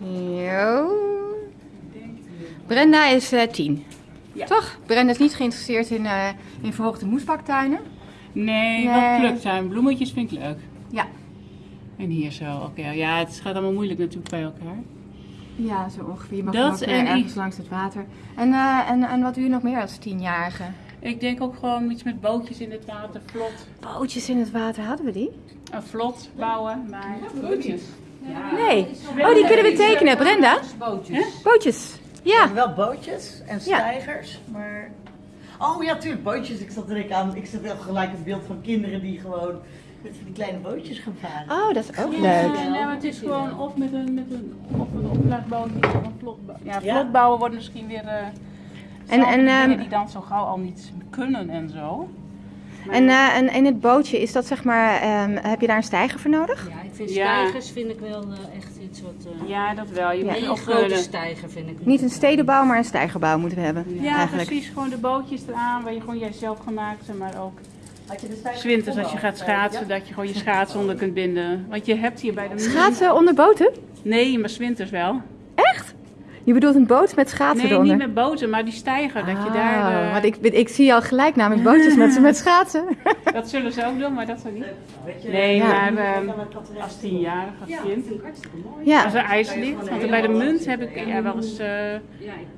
Jo. Brenda is eh, tien. Ja. Toch? Brenda is niet geïnteresseerd in, eh, in verhoogde moesbaktuinen. Nee, Nee. wat pluktuin. Bloemetjes vind ik leuk. Ja. En hier zo, oké. Ja, het gaat allemaal moeilijk natuurlijk bij elkaar. Ja, zo ongeveer. Je mag Dat ook, eh, en ergens ik- langs het water. En, eh, en, en wat doe je nog meer als tienjarige? Ik denk ook gewoon iets met bootjes in het water, vlot. Bootjes in het water, hadden we die? Een vlot bouwen, maar... Bootjes? Nee. Oh, die kunnen we tekenen, Brenda. Bootjes. Bootjes. Ja. Wel bootjes en stijgers, maar... Oh ja, tuurlijk, bootjes. Ik zat er ik aan. Ik zat wel gelijk een beeld van kinderen die gewoon met die kleine bootjes gaan varen. Oh, dat is ook Ja, leuk. nee, maar het is gewoon of met een, met een, of een opblaasbootje of een vlot bouwen. Ja, Ja. vlot bouwen wordt misschien weer... eh En- en, dingen ehm, die dan zo gauw al niet kunnen en zo. Maar- En, eh, en in het bootje, is dat zeg maar, ehm, heb je daar een stijger voor nodig? Ja, ik vind Ja. stijgers vind ik wel eh, echt iets wat... eh Ja, dat wel. Je Ja. moet een ook grote stijger vind ik Niet een stedenbouw, maar een stijgerbouw moeten we hebben. Ja, eigenlijk. precies. Gewoon de bootjes eraan waar je gewoon jijzelf gemaakt, maar ook Had je de stijgers zwinters als je gaat schaatsen, dat je gewoon je schaatsen onder kunt binden. Want je hebt hier bij de Schaatsen onder boten? Nee, maar zwinters wel. Je bedoelt een boot met schaatsen Nee, eronder? niet met boten, maar die stijger, dat je Ah, daar... eh, Want ik, ik zie al gelijk namelijk bootjes met, met schaatsen. Dat zullen ze ook doen, maar dat zou niet. Weet je, Nee, Ja. maar eh, als tienjarig als kind. Ja. Als er ijs ligt, want bij de munt heb ik ja, wel eens, eh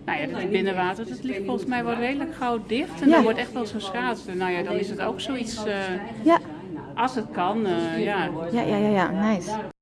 nou ja, dat is binnenwater, dat ligt volgens mij wel redelijk gauw dicht. En Ja. dan wordt echt wel eens geschaatst. En Nou ja, dan is het ook zoiets, eh, Ja. als het kan, eh, ja. Ja, ja, ja, ja, nice.